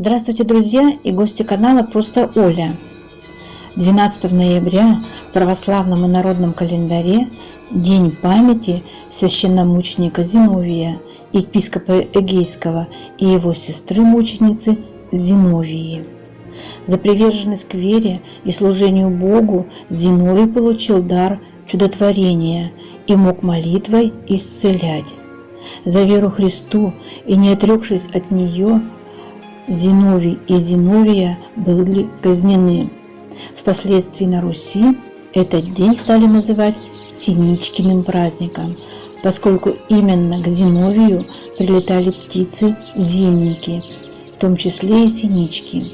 Здравствуйте, друзья и гости канала «Просто Оля». 12 ноября в православном и народном календаре День памяти священномученика Зиновия, епископа Эгейского и его сестры-мученицы Зиновии. За приверженность к вере и служению Богу Зиновий получил дар чудотворения и мог молитвой исцелять. За веру Христу и не отрекшись от нее, Зиновий и Зиновия были казнены. Впоследствии на Руси этот день стали называть Синичкиным праздником, поскольку именно к Зиновию прилетали птицы-зимники, в том числе и синички.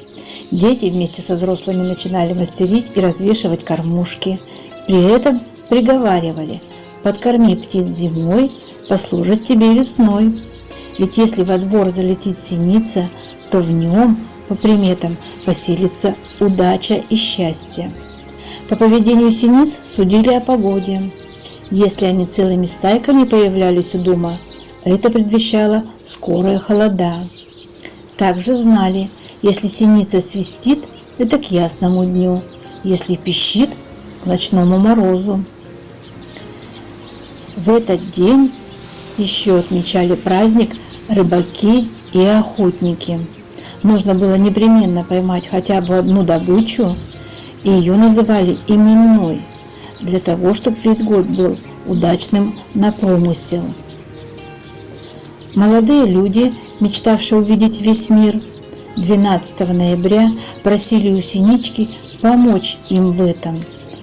Дети вместе со взрослыми начинали мастерить и развешивать кормушки. При этом приговаривали «подкорми птиц зимой, послужат тебе весной». Ведь если во двор залетит синица, то в нем, по приметам, поселится удача и счастье. По поведению синиц судили о погоде. Если они целыми стайками появлялись у дома, это предвещало скорые холода. Также знали, если синица свистит, это к ясному дню, если пищит – к ночному морозу. В этот день еще отмечали праздник рыбаки и охотники. Нужно было непременно поймать хотя бы одну добычу, и ее называли именной, для того, чтобы весь год был удачным на промысел. Молодые люди, мечтавшие увидеть весь мир, 12 ноября просили у Синички помочь им в этом.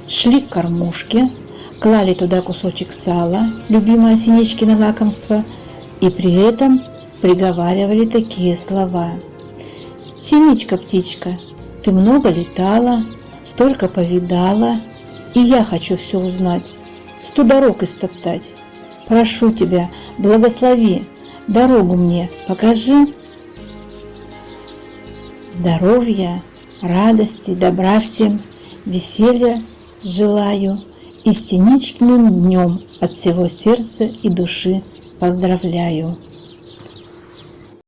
Шли к кормушке, клали туда кусочек сала, любимое Синичкино лакомство, и при этом приговаривали такие слова. «Синичка-птичка, ты много летала, столько повидала, и я хочу все узнать, сто дорог истоптать. Прошу тебя, благослови, дорогу мне покажи». Здоровья, радости, добра всем, веселья желаю и с днем от всего сердца и души поздравляю.